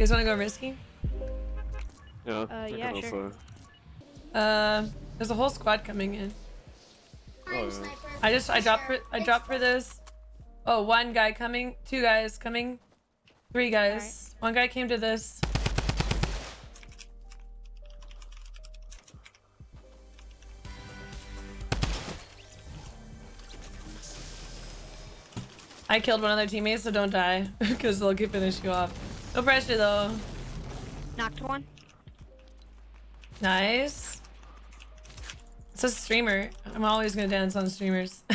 guys want to go risky? Yeah. Uh, yeah, sure. also. Uh, there's a whole squad coming in. Oh, yeah. Sniper. I just I dropped for I It's dropped for this. Oh, one guy coming, two guys coming, three guys. One guy came to this. I killed one of their teammates, so don't die, because they'll keep finish you off. No pressure though. Knocked one. Nice. It's a streamer. I'm always gonna dance on streamers.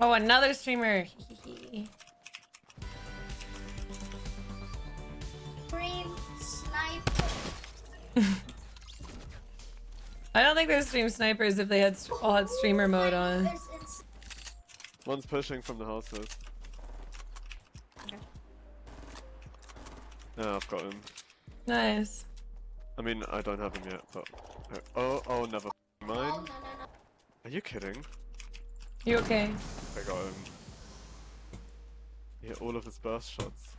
oh, another streamer. I don't think there's stream snipers if they had all had streamer mode on. One's pushing from the houses. Okay. Yeah, I've got him. Nice. I mean, I don't have him yet, but. Oh, oh, never Oh, mind. no, no, no. Are you kidding? You okay? I got him. Yeah, all of his burst shots.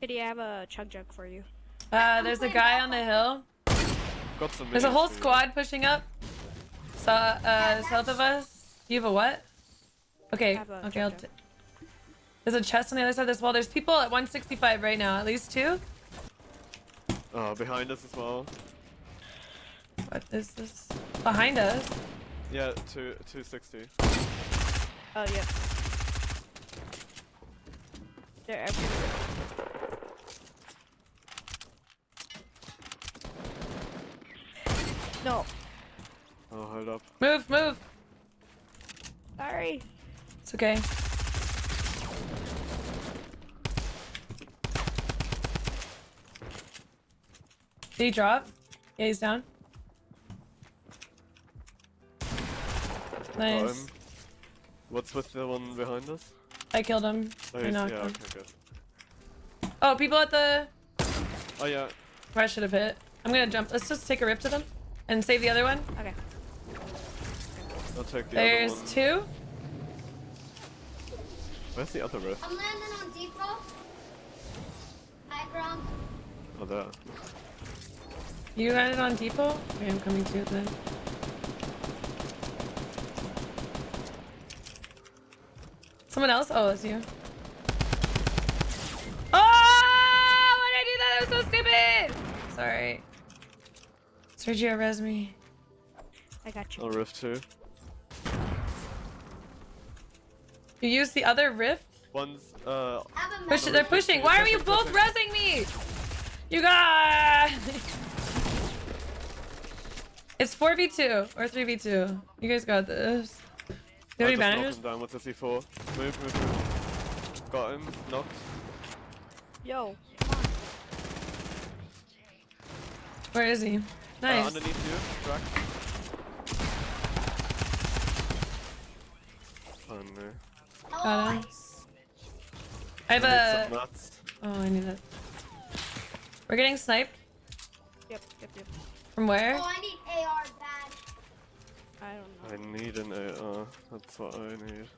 Kitty, I have a chug jug for you. Uh, there's a guy on the hill. Got some. There's a whole for you. squad pushing up. So, uh, south of us. You have a what? Okay, a okay, I'll chug t jug. There's a chest on the other side of this wall. There's people at 165 right now. At least two. Oh, behind us as well. What is this? Behind us. Yeah, two, 260. Oh, yeah. They're everywhere. No. Oh, hold up. Move, move. Sorry. It's okay. Did he drop? Yeah, he's down. Nice. him. What's with the one behind us? I killed him. Oh, I knocked yeah, him. okay, good. Oh, people at the. Oh, yeah. I should have hit. I'm gonna jump. Let's just take a rip to them and save the other one. Okay. I'll take the There's other one. two. Where's the other rift? I'm landing on depot. High ground. Oh, there. You got it on depot? Okay, I'm coming to it then. Someone else? Oh, it's you. Oh! Why did I do that? That was so stupid! Sorry. Sergio, res me. I got you. Oh, rift too. You use the other rift? One's, uh, Push they're pushing. Why are you both resing me? You got. It's 4v2 or 3v2. You guys got this. Do you have any I bandages? down with the C4. Move, move, move. Got him. Knocked. Yo. Where is he? Uh, Nice. underneath you. truck. Oh no. Got him. I have I need a. Oh, I need that. We're getting sniped. Yep, yep, yep. From where? Oh, I need AR bad. I don't know. I need an AR. That's what I need.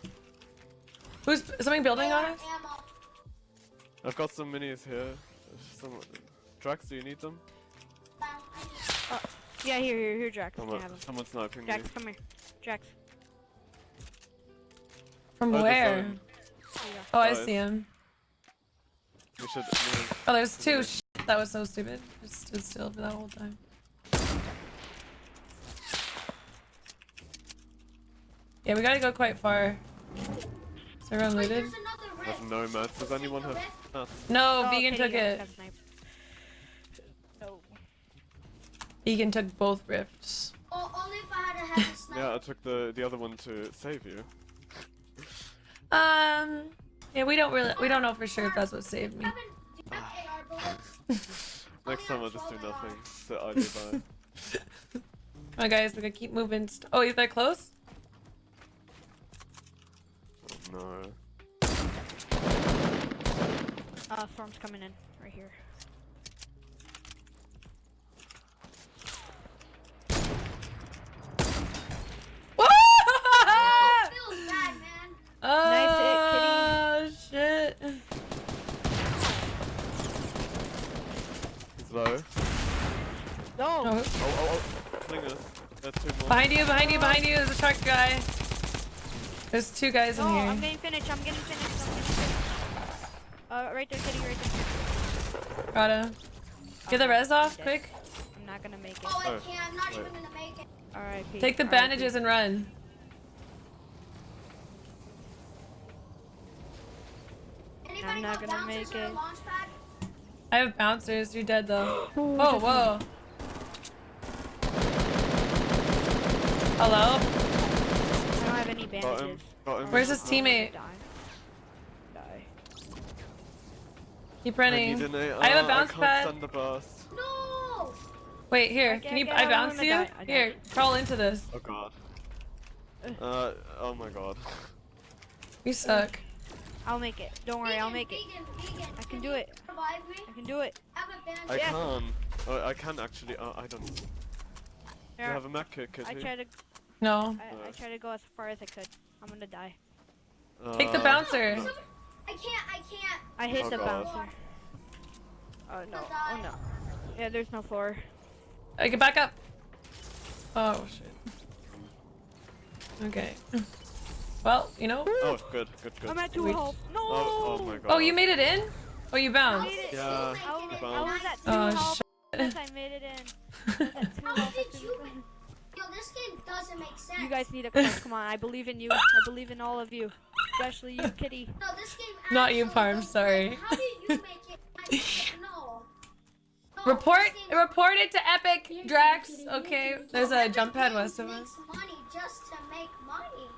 Who's something building on AR us? ammo. I've got some minis here. Some Drax, do you need them? Bad. I need- Yeah, here, here, here, Jax. Can I Someone, have him? someone sniping me. Jax, come here. Jax. From Oh, where? phone. There you go. Oh, I see him. We should move. Oh, there's two. Okay. Sh that was so stupid. Just stood still for that whole time. Yeah, we gotta go quite far. Is everyone Wait, looted? there's I have no mats. Does anyone have rift. nuts? No, Oh, Vegan okay, took you it. got sniped. No. Vegan took both rifts. Oh, only if I had a heavy sniper. Yeah, I took the the other one to save you. Um, yeah, we don't really, we don't know for sure if that's what saved me. Kevin, do you have AR bullets? Next time I'll just do nothing. Sit idly by. Oh, guys, we gotta keep moving. St oh, is that close? Oh, no. Uh, storm's coming in right here. Oh, nice hit, kitty. shit. He's low. No. Oh, oh, oh. oh. Clinger. That's two more. Behind you, behind you, behind you. There's a truck guy. There's two guys no, in here. I'm getting finished. I'm getting finished. I'm getting finished. Uh, right there, kitty, right there. Got him. Get the res off, quick. I'm not gonna make it. Oh, I can't. I'm not Wait. even gonna make it. Alright, Take the bandages and run. Anybody not gonna bouncers make it. I have bouncers. You're dead though. Oh, whoa. Hello? I don't have any Got him. bandages. Got him. Where's his teammate? Die. Die. Keep I running. need an A- I have a bounce I can't pad. the burst. No! Wait, here. Okay, Can you? I bounce you. I Here, crawl into this. Oh god. Uh, oh my god. You suck. I'll make it. Don't worry, I'll make it. vegan, Vegan, I can do it. Me. I can do it. Have a bandage. I Yeah. can. Oh, I can actually. Uh, I don't. Do you have a mech kit, Kitty? I tried to. No. I, I tried to go as far as I could. I'm gonna die. Take the Uh, bouncer. no. I can't. I can't. I hit Oh, the God. bouncer. Oh no! Oh no! Yeah, there's no floor. I get back up. Oh shit. Okay. Well, you know. Oh, good, good, good. I'm at two Wait. health. No! Oh, oh my god. Oh, you made it in? Oh, you bounced. did it- Yeah, you I make was, it you I was nine? at two Oh health. shit. I made it in. I was at two How did you make? Yo, this game doesn't make sense. You guys need a come. Come on, I believe in you. I believe in all of you, especially you, Kitty. No, this game. Not you, actually Parm, sorry. make- How did you make it? I- no. No, Report, game- report it to Epic Drax. Okay, there's a jump pad west of makes us. money just to make money.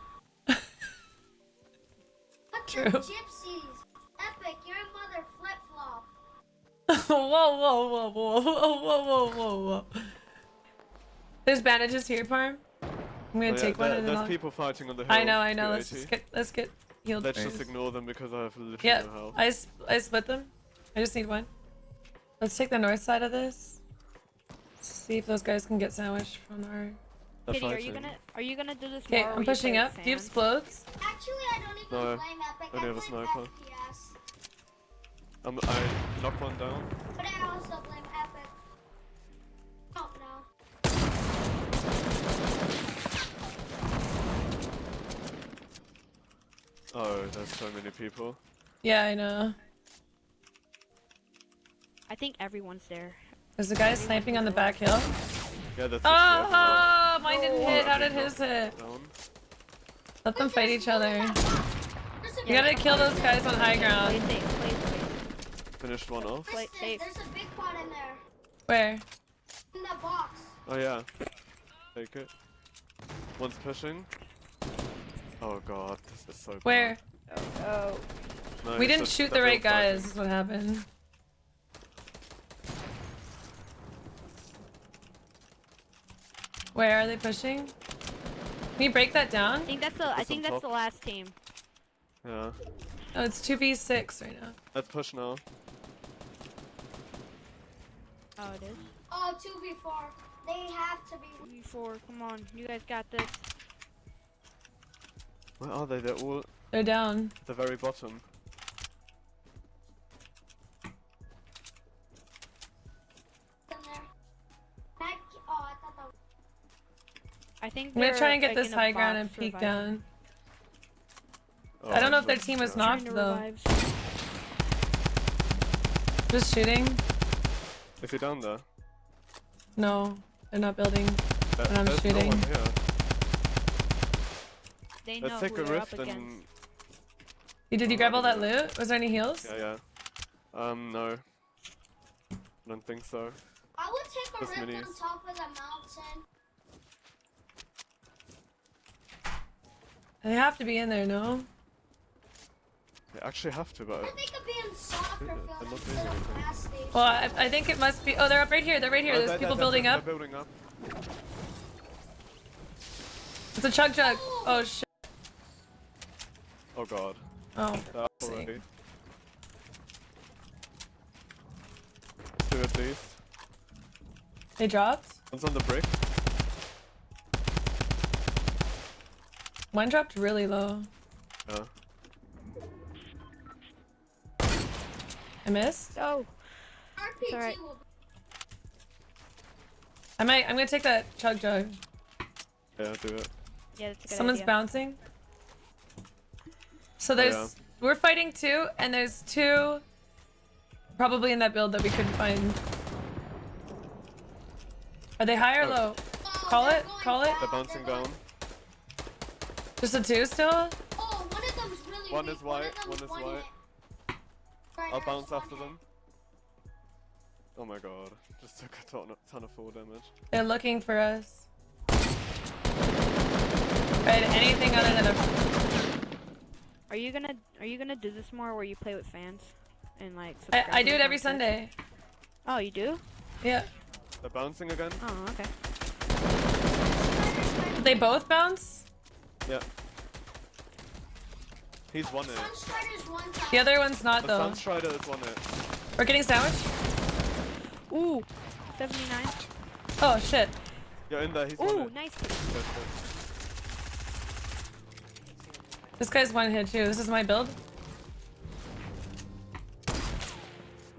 True. Gypsies. Epic, your mother flip flop. whoa, whoa, whoa, whoa, whoa, whoa, whoa, whoa. There's bandages here, Parm. I'm gonna oh, yeah, take one. There, there's I'll... people fighting on the hill. I know, I know. Let's just get, let's get healed. Let's just ignore them because I have literally yeah, no health. I, sp I split them. I just need one. Let's take the north side of this. See if those guys can get sandwiched from our. Kitty, are you gonna are you gonna do this? Okay, I'm pushing up. Sand? Do you have explodes? Actually, I don't even no. blame Epic. only I have a blame sniper. FPS. Um, I knocked one down. But I also blame Epic. Oh no. Oh, there's so many people. Yeah, I know. I think everyone's there. There's a guy sniping on the back hill. Yeah, that's Oh, mine didn't Oh, hit. How did did his hit? down. Let them fight each other. There's a You gotta kill those guys on high Play ground. safe, play safe. Finished one off. Play Kristen, safe. There's a big pot in there. Where? In that box. Oh yeah. Take it. One's pushing. Oh god, this is so bad. Where? Oh, oh. No, We didn't just shoot the right all fighting. guys. Is what happened. Where are they pushing? Can you break that down? I think that's the I think that's the last team. Yeah. Oh, it's two v six right now. Let's push now. Oh, it is. Oh, 2v4. They have to be. You four, come on, you guys got this. Where are they? They're all They're down. at the very bottom. in there. Mac, oh, I thought that was. I think I'm gonna try and get like, this high ground and peek reviving. down. Oh, I don't know if their team was knocked though. revive. Just shooting? Is he down there? No, they're not building. And I'm there's no shooting. They know Let's take a they're rift and You, did you grab all that loot? Was there any heals? yeah, yeah. Um, no. I don't think so. I would take a Just rift minis. on top of the mountain. They have to be in there, no? They actually have to, but I think of being soccer Yeah, field they're not instead doing of anything. gas station. Well, I, I think it must be. Oh, they're up right here. They're right here. Oh, There's they're- people they're- building they're up. building up. It's a chug chug. Oh, oh shit. Oh god. Oh. They're up already. Two at least. They dropped. One's on the brick. One dropped really low. Yeah. I missed. Oh, RPG alright. will I might. I'm gonna take that chug jug. Yeah, do it. Yeah, that's a good Someone's idea. bouncing. So Oh, there's yeah. we're fighting two, and there's two probably in that build that we couldn't find. Are they high or Oh. low? Oh, Call it, going call it. down, They're bouncing going- down. Just a two still? Oh, one of them's really One weak. is white, of them's one is one white. Hit. I'll bounce after them. Oh my god, just took a ton of, ton of full damage. They're looking for us. Right, anything other than a. Are you gonna Are you gonna do this more where you play with fans and like? I, I do it every content? Sunday. Oh, you do? Yeah. They're bouncing again? Oh, okay. They both bounce? Yeah. He's one hit. Sunstrider's one time. The other one's not The though. Sunstrider is one hit. We're getting sandwich? Ooh, 79. Oh, Oh, shit. You're in there, he's one Ooh, hit. nice. Good, good. This guy's one hit too. This is my build.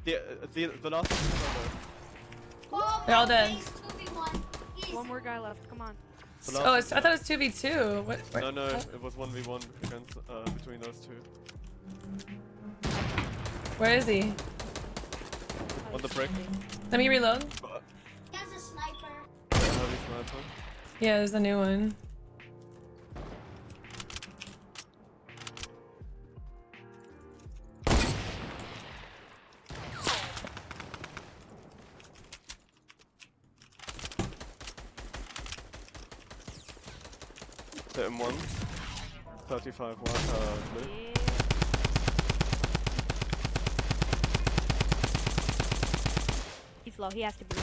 The, uh, the, the last one. Oh, They're all my dead. 2v1. One more guy left. Come on. The last Oh, one it's, I thought it was 2v2. What? No, no, oh, it was 1v1 against, uh, between those two. Where is he? On the he's brick. Let me reload. But, a sniper. Yeah, there's a new one. 35 white, uh, blue. Yeah. He's low. He has to be low.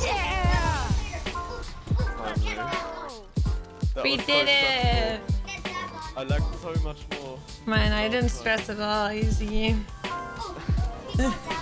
Yeah! Oh. That We was so did it! stressful. I on. lagged so much more. Man, I didn't stress at all. Easy.